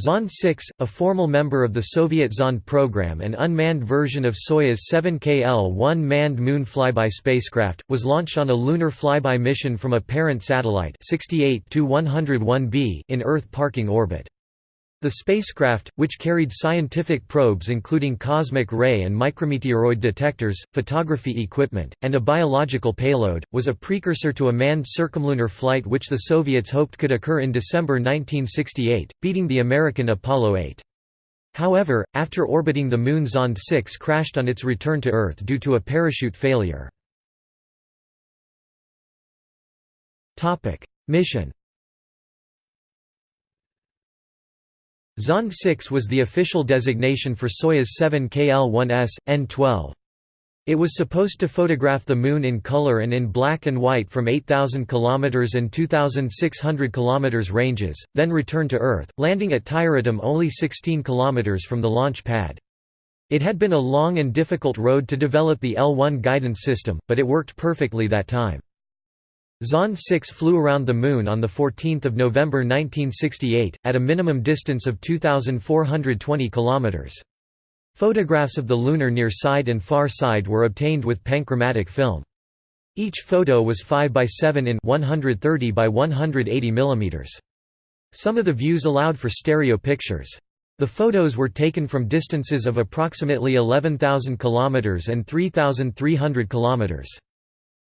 Zond 6, a formal member of the Soviet Zond program and unmanned version of Soyuz 7KL-1 manned moon flyby spacecraft, was launched on a lunar flyby mission from a parent satellite 68 101b in Earth parking orbit. The spacecraft, which carried scientific probes including cosmic ray and micrometeoroid detectors, photography equipment, and a biological payload, was a precursor to a manned circumlunar flight which the Soviets hoped could occur in December 1968, beating the American Apollo 8. However, after orbiting the Moon Zond 6 crashed on its return to Earth due to a parachute failure. Mission Zond 6 was the official designation for Soyuz 7 KL-1S, N-12. It was supposed to photograph the Moon in color and in black and white from 8,000 km and 2,600 km ranges, then return to Earth, landing at Tyuratam only 16 km from the launch pad. It had been a long and difficult road to develop the L1 guidance system, but it worked perfectly that time. Zond 6 flew around the Moon on 14 November 1968, at a minimum distance of 2,420 km. Photographs of the lunar near side and far side were obtained with panchromatic film. Each photo was 5 by 7 in 130 by 180 mm. Some of the views allowed for stereo pictures. The photos were taken from distances of approximately 11,000 km and 3,300 km.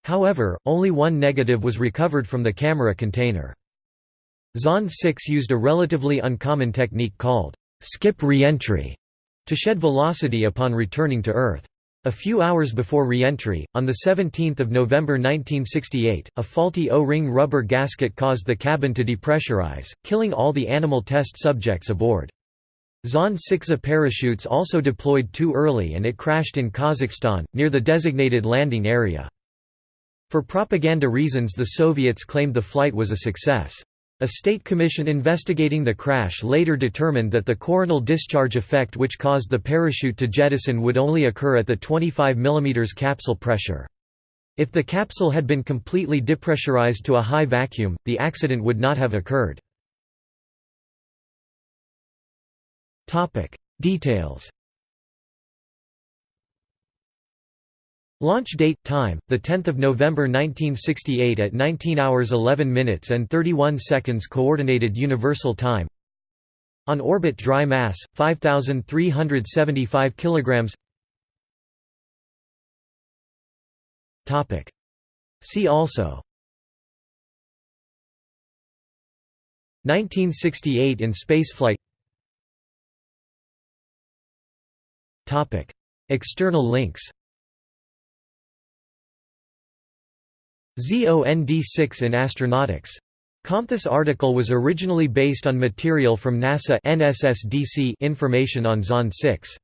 However, only one negative was recovered from the camera container. Zond 6 used a relatively uncommon technique called skip reentry to shed velocity upon returning to Earth. A few hours before reentry, on 17 November 1968, a faulty O-ring rubber gasket caused the cabin to depressurize, killing all the animal test subjects aboard. Zond 6A parachutes also deployed too early and it crashed in Kazakhstan, near the designated landing area. For propaganda reasons the Soviets claimed the flight was a success. A state commission investigating the crash later determined that the coronal discharge effect which caused the parachute to jettison would only occur at the 25 mm capsule pressure. If the capsule had been completely depressurized to a high vacuum, the accident would not have occurred. Details Launch date time the 10th of November 1968 at 19 hours 11 minutes and 31 seconds coordinated universal time. On orbit dry mass 5375 kilograms. Topic. See also. 1968 in spaceflight. Topic. External links ZOND6 in Astronautix. Comthis article was originally based on material from NASA NSSDC information on Zond 6.